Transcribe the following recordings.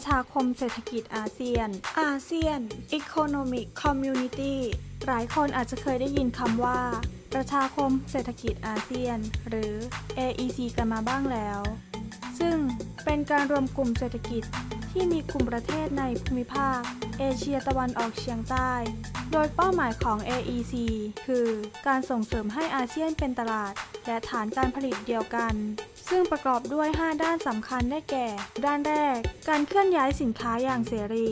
ประชาคมเศรษฐกิจอาเซียน อาเซียน Economic Community หลายคนอาจจะเคยได้ยินคำว่า ประชาคมเศรษฐกิจอาเซียน หรือ AEC กันมาบ้างแล้ว ซึ่งเป็นการรวมกลุ่มเศรษฐกิจที่มีกลุ่มประเทศในภูมิภาค เอเชียตะวันออกเฉียงใต้ โดยเป้าหมายของ AEC คือ การส่งเสริมให้อาเซียนเป็นตลาด และฐานการผลิตเดียวกัน ซึ่งประกอบด้วย 5 ด้านสำคัญได้แก่ ด้านแรก การเคลื่อนย้ายสินค้าอย่างเสรี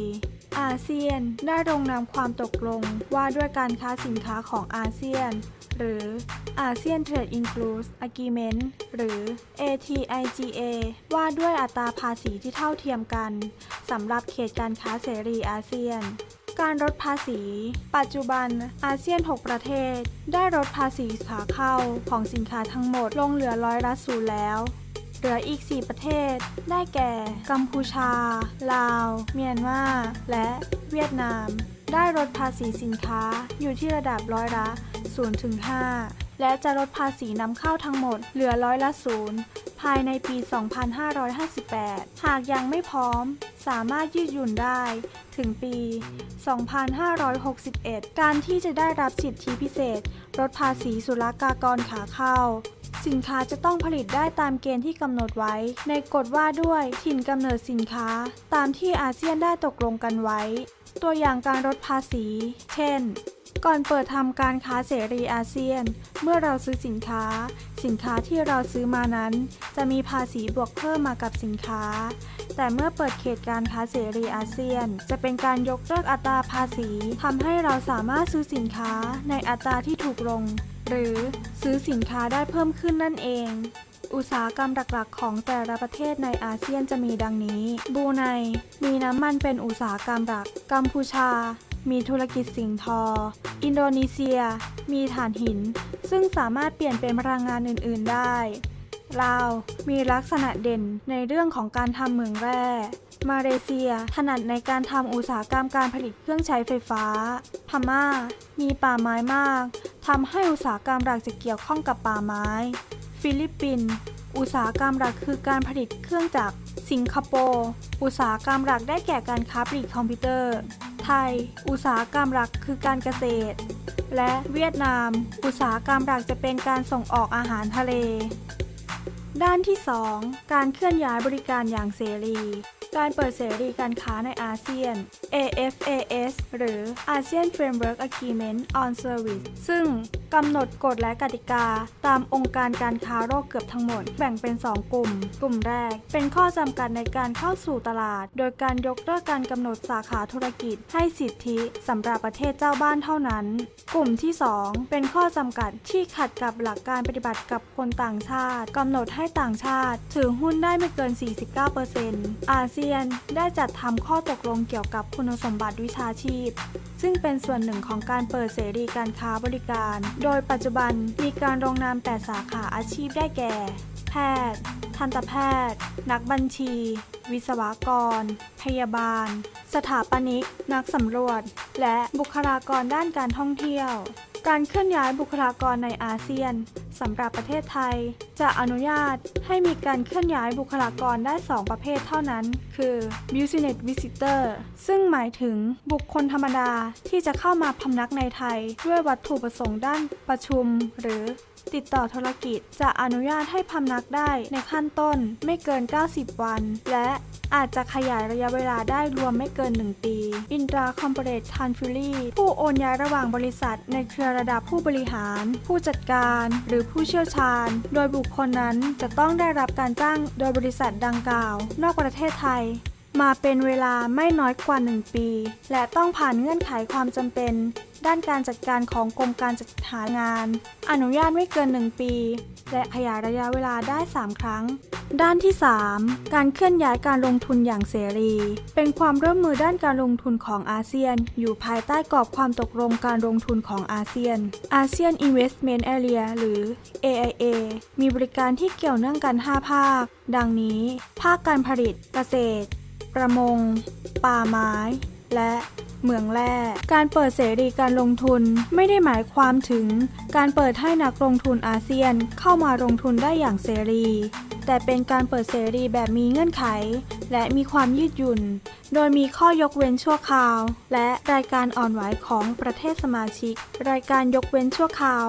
อาเซียนได้ลงนามความตกลงว่าด้วยการค้าสินค้าของอาเซียน หรือ ASEAN Trade Inclusive Agreement หรือ ATIGA ว่าด้วยอัตราภาษีที่เท่าเทียมกันสำหรับเขตการค้าเสรีอาเซียน การลดภาษี ปัจจุบันอาเซียน 6 ประเทศ ได้ลดภาษีขาเข้าของสินค้าทั้งหมดลงเหลือร้อยละศูนย์แล้ว เหลืออีก 4 ประเทศ ได้แก่ กัมพูชา ลาว เมียนมา และเวียดนาม ได้ลดภาษีสินค้าอยู่ที่ระดับร้อยละ0ถึง5และจะลดภาษีนำเข้าทั้งหมดเหลือร้อยละ0ายในปี 2558 หากยังไม่พร้อม สามารถยืดหยุ่นได้ถึงปี 2561 การที่จะได้รับสิทธิพิเศษลดภาษีศุลกากรขาเข้า สินค้าจะต้องผลิตได้ตามเกณฑ์ที่กำหนดไว้ ในกฎว่าด้วยถิ่นกำเนิดสินค้า ตามที่อาเซียนได้ตกลงกันไว้ ตัวอย่างการลดภาษี เช่น ก่อนเปิดทำการค้าเสรีอาเซียน เมื่อเราซื้อสินค้า สินค้าที่เราซื้อมานั้น จะมีภาษีบวกเพิ่มมากับสินค้า แต่เมื่อเปิดเขตการค้าเสรีอาเซียน จะเป็นการยกเลิกอัตราภาษีทำให้เราสามารถซื้อสินค้าในอัตราที่ถูกลง หรือซื้อสินค้าได้เพิ่มขึ้นนั่นเองอุตสาหกรรมหลักๆ ของแต่ละประเทศในอาเซียนจะมีดังนี้บรูไน มีน้ำมันเป็นอุตสาหกรรมหลัก กัมพูชา มีธุรกิจสิ่งทอ อินโดนีเซีย มีถ่านหิน ซึ่งสามารถเปลี่ยนเป็นพลังงานอื่น ๆ ได้ ลาว มีลักษณะเด่นในเรื่องของการทำเหมืองแร่ มาเลเซีย ถนัดในการทำอุตสาหกรรมการผลิตเครื่องใช้ไฟฟ้า พม่า มีป่าไม้มาก ทำให้อุตสาหกรรมหลักจะเกี่ยวข้องกับป่าไม้ ฟิลิปปินส์ อุตสาหกรรมหลักคือการผลิตเครื่องจักร สิงคโปร์ อุตสาหกรรมหลักได้แก่การค้าปลีกคอมพิวเตอร์ ไทย อุตสาหกรรมหลักคือการเกษตร และเวียดนาม อุตสาหกรรมหลักจะเป็นการส่งออกอาหารทะเล ด้านที่ 2 การเคลื่อนย้ายบริการอย่างเสรีการเปิดเสรีการค้าในอาเซียน AFAS หรือ ASEAN Framework Agreement on Service ซึ่งกำหนดกฎและกติกา ตามองค์การการค้าโลกเกือบทั้งหมด แบ่งเป็น 2 กลุ่ม กลุ่มแรก เป็นข้อจำกัดในการเข้าสู่ตลาด โดยการยกเลิกการกำหนดสาขาธุรกิจ ให้สิทธิสำหรับประเทศเจ้าบ้านเท่านั้น กลุ่มที่ 2 เป็นข้อจำกัดที่ขัดกับหลักการปฏิบัติกับคนต่างชาติกำหนดให้ต่างชาติถือหุ้นได้ไม่เกิน 49%อาเซียนได้จัดทำข้อตกลงเกี่ยวกับคุณสมบัติวิชาชีพ ซึ่งเป็นส่วนหนึ่งของการเปิดเสรีการค้าบริการโดยปัจจุบันมีการลงนามแต่สาขาอาชีพได้แก่ แพทย์ ทันตแพทย์ นักบัญชี วิศวกร พยาบาล สถาปนิก นักสำรวจ และบุคลากรด้านการท่องเที่ยว การเคลื่อนย้ายบุคลากรในอาเซียน สำหรับประเทศไทย จะอนุญาตให้มีการเคลื่อนย้ายบุคลากรได้ 2 ประเภทเท่านั้น คือ business visitor ซึ่งหมายถึงบุคคลธรรมดาที่จะเข้ามาพำนักในไทย ด้วยวัตถุประสงค์ด้านประชุม หรือติดต่อธุรกิจจะอนุญาตให้พำนักได้ในขั้นต้นไม่เกิน 90 วัน และอาจจะขยายระยะเวลาได้รวมไม่เกิน 1 ปี Intra Corporate Transferee ผู้โอนย้ายระหว่างบริษัทในเครือระดับผู้บริหาร ผู้จัดการ หรือผู้เชี่ยวชาญ โดยบุคคลนั้นจะต้องได้รับการจ้างโดยบริษัทดังกล่าว นอกประเทศไทย มาเป็นเวลาไม่น้อยกว่า 1 ปี และต้องผ่านเงื่อนไขความจำเป็น ด้านการจัดการของกรมการจัดหางาน อนุญาตไม่เกิน 1 ปี และขยายระยะเวลาได้ 3 ครั้ง ด้านที่ 3 การเคลื่อนย้ายการลงทุนอย่างเสรี เป็นความร่วมมือด้านการลงทุนของอาเซียน อยู่ภายใต้กรอบความตกลงการลงทุนของอาเซียน ASEAN Investment Area หรือ AIA มีบริการที่เกี่ยวเนื่องกัน 5 ภาค ดังนี้ ภาคการผลิต เกษตร ประมง ป่าไม้ และเหมืองแร่การเปิดเสรีการลงทุนไม่ได้หมายความถึง การเปิดให้นักลงทุนอาเซียนเข้ามาลงทุนได้อย่างเสรี แต่เป็นการเปิดเสรีแบบมีเงื่อนไข และมีความยืดหยุ่น โดยมีข้อยกเว้นชั่วคราว และรายการอ่อนไหวของประเทศสมาชิก รายการยกเว้นชั่วคราว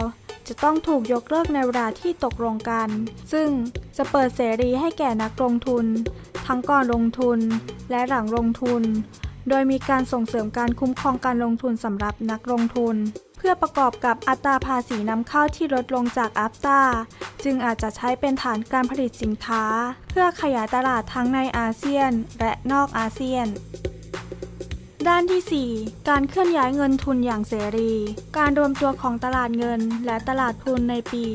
จะต้องถูกยกเลิกในเวลาที่ตกลงกัน ซึ่งจะเปิดเสรีให้แก่นักลงทุน ทั้งก่อนลงทุนและหลังลงทุน โดยมีการส่งเสริมการคุ้มครองการลงทุนสำหรับนักลงทุน เพื่อประกอบกับอัตราภาษีนำเข้าที่ลดลงจากอัฟตาจึงอาจจะใช้เป็นฐานการผลิตสินค้า เพื่อขยายตลาดทั้งในอาเซียน และนอกอาเซียน ด้านที่ 4 การเคลื่อนย้ายเงินทุนอย่างเสรี การรวมตัวของตลาดเงินและตลาดทุนในปี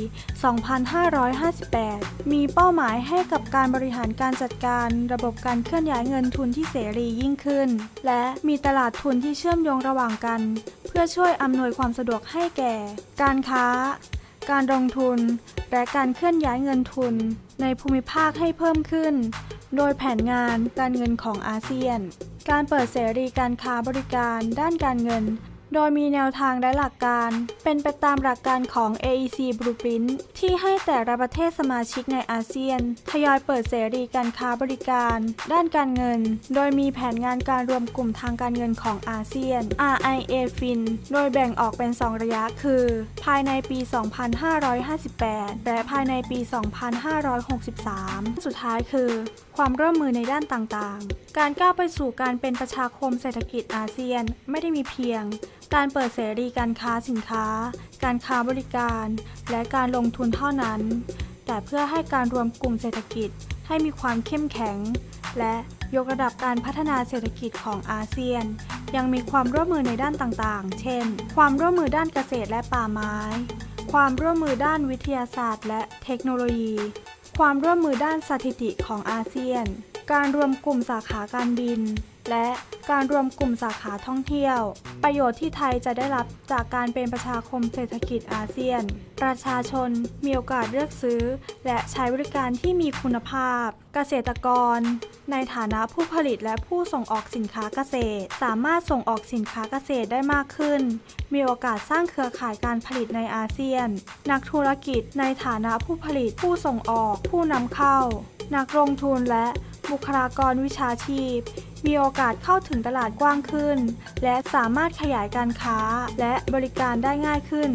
2558 มีเป้าหมายให้กับการบริหารการจัดการระบบการเคลื่อนย้ายเงินทุนที่เสรียิ่งขึ้น และมีตลาดทุนที่เชื่อมโยงระหว่างกัน เพื่อช่วยอำนวยความสะดวกให้แก่ การค้า การลงทุน และการเคลื่อนย้ายเงินทุน ในภูมิภาคให้เพิ่มขึ้น โดยแผนงานการเงินของอาเซียน การเปิดเสรีการค้าบริการด้านการเงิน โดยมีแนวทางและหลักการ เป็นไปตามหลักการของ AEC Blueprint ที่ให้แต่ละประเทศสมาชิกในอาเซียน ทยอยเปิดเสรีการค้าบริการ ด้านการเงิน โดยมีแผนงานการรวมกลุ่มทางการเงินของอาเซียน RIA Fin โดยแบ่งออกเป็น 2 ระยะคือ ภายในปี 2558 และภายในปี 2563 สุดท้ายคือ ความร่วมมือในด้านต่างๆ การก้าวไปสู่การเป็นประชาคมเศรษฐกิจอาเซียนไม่ได้มีเพียง การเปิดเสรีการค้าสินค้า การค้าบริการ และการลงทุนเท่านั้น แต่เพื่อให้การรวมกลุ่มเศรษฐกิจให้มีความเข้มแข็ง และยกระดับการพัฒนาเศรษฐกิจของอาเซียน ยังมีความร่วมมือในด้านต่างๆ เช่น ความร่วมมือด้านเกษตรและป่าไม้ ความร่วมมือด้านวิทยาศาสตร์ และเทคโนโลยี ความร่วมมือด้านสถิติของอาเซียน การรวมกลุ่มสาขาการบิน และการรวมกลุ่มสาขาท่องเที่ยว ประโยชน์ที่ไทยจะได้รับจากการเป็นประชาคมเศรษฐกิจอาเซียน ประชาชนมีโอกาสเลือกซื้อ และใช้บริการที่มีคุณภาพ เกษตรกร ในฐานะผู้ผลิตและผู้ส่งออกสินค้าเกษตร สามารถส่งออกสินค้าเกษตรได้มากขึ้น มีโอกาสสร้างเครือข่ายการผลิตในอาเซียน นักธุรกิจในฐานะผู้ผลิตผู้ส่งออก ผู้นำเข้า นักลงทุนและ บุคลากรวิชาชีพ มีโอกาสเข้าถึงตลาดกว้างขึ้น และสามารถขยายการค้าและบริการได้ง่ายขึ้น